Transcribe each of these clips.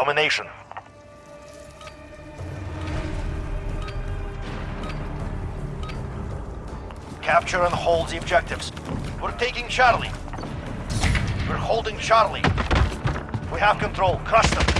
Domination. Capture and hold the objectives. We're taking Charlie. We're holding Charlie. We have control. Crush them.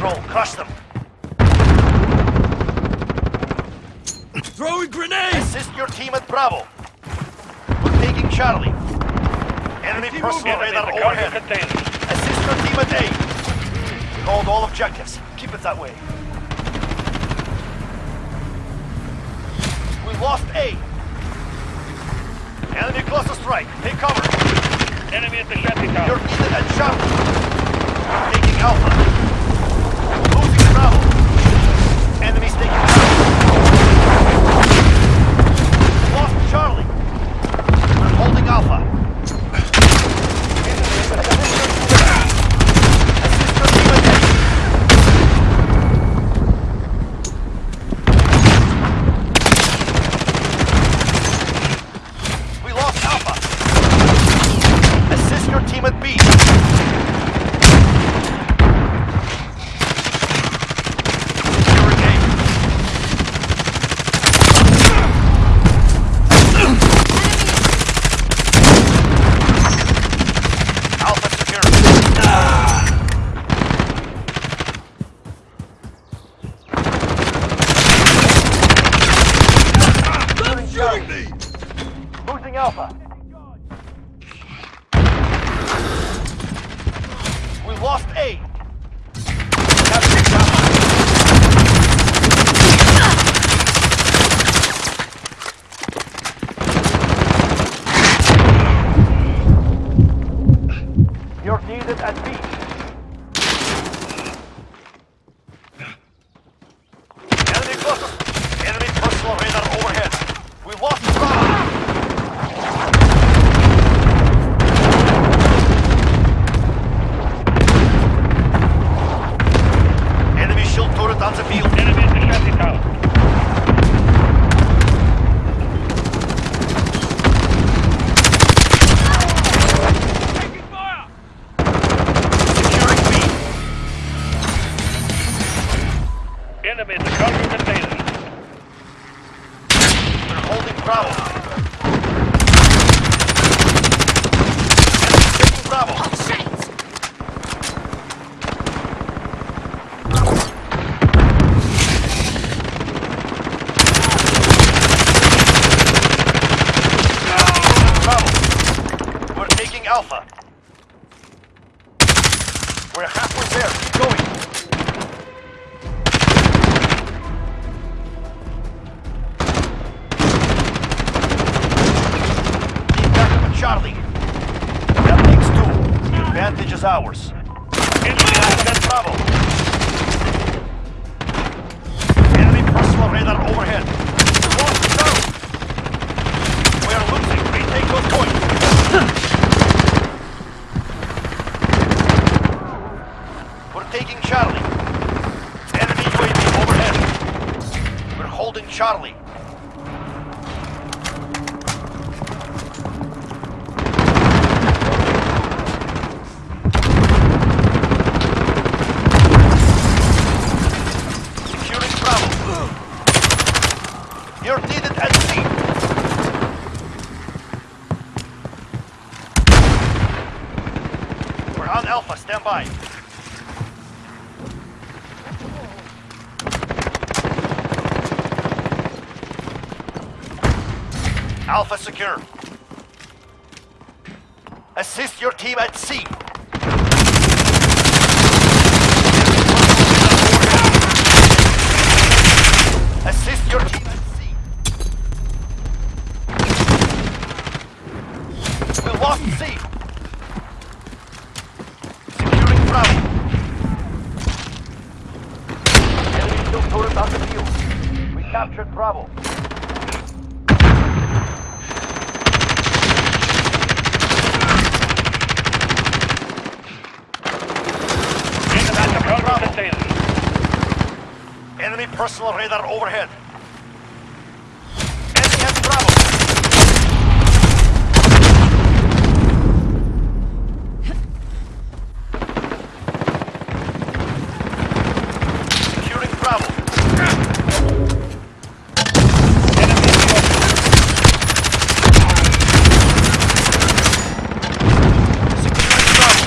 patrol. Crush them. Throwing grenades! Assist your team at Bravo. We're taking Charlie. Enemy personal radar overhead. Assist your team at A. Hold all objectives. Keep it that way. We lost A. Enemy cluster strike. Take cover. Enemy at the shanty tower. You're needed at Charlie. Taking Alpha enemy taking. lost eight. Advantage is ours. Enemy access Bravo. Enemy personal radar overhead. Lost Charlie. We are losing. Retake those points. We're taking Charlie. Enemy UAV overhead. We're holding Charlie. Alpha. Stand by. Alpha secure. Assist your team at C. Assist your team at C. We lost C. Securing Bravo. Enemy still turret on the field. We captured Bravo. Into that to cargo container. Enemy personal radar overhead. Enemy has Bravo. Securing Bravo. Enemy in the open. Securing Bravo.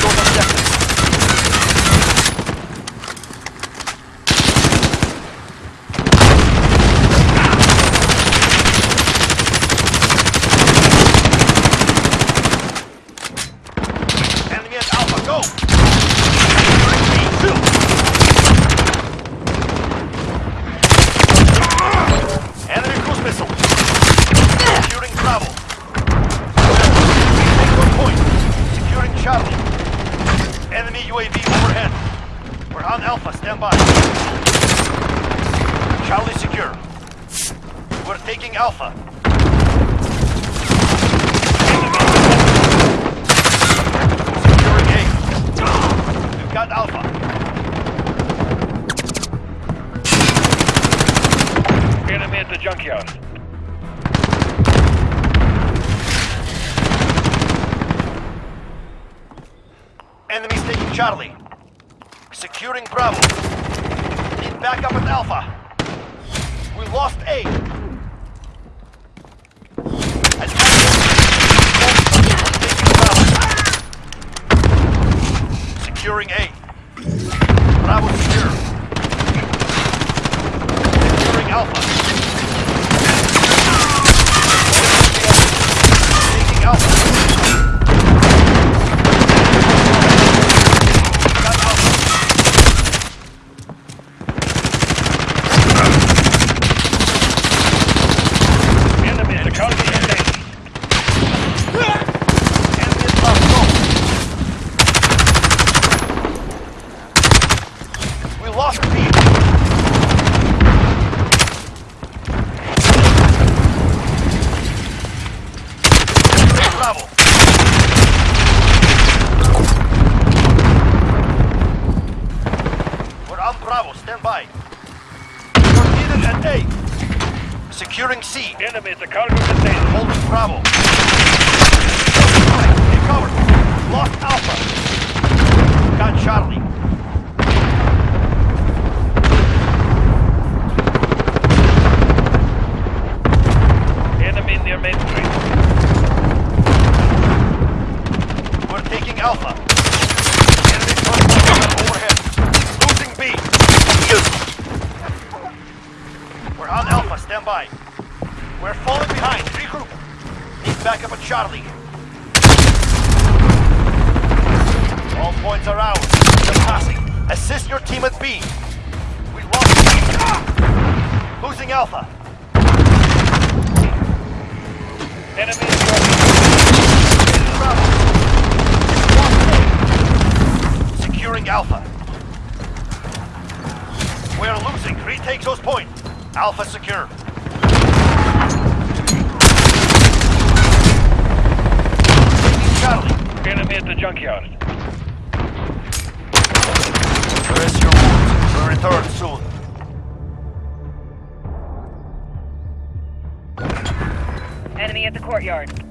Those objectives. Enemy at Alpha, go! Securing B, two. Enemy cruise missile. Securing Bravo. Take your point. Securing Charlie. Enemy UAV overhead. We're on Alpha, stand by. Charlie secure. We're taking Alpha. Securing A. We've got Alpha. Enemy at the junkyard. Enemies taking Charlie. Securing Bravo. Need backup at Alpha. We lost A. Attack. Taking Bravo. Securing A. Bravo secure. Securing Alpha. It's a cargo container. Holding Bravo. Take cover. Lost Alpha. Got Charlie. Enemy near Main Street. We're taking Alpha. Enemy overhead. Losing B. We're on Alpha. Stand by. We're falling behind. Regroup. Need backup at Charlie. All points are ours. You're passing. Assist your team at B. We lost. Losing Alpha. Enemy enemy at the. Rest your wounds. We'll return soon. Enemy at the courtyard.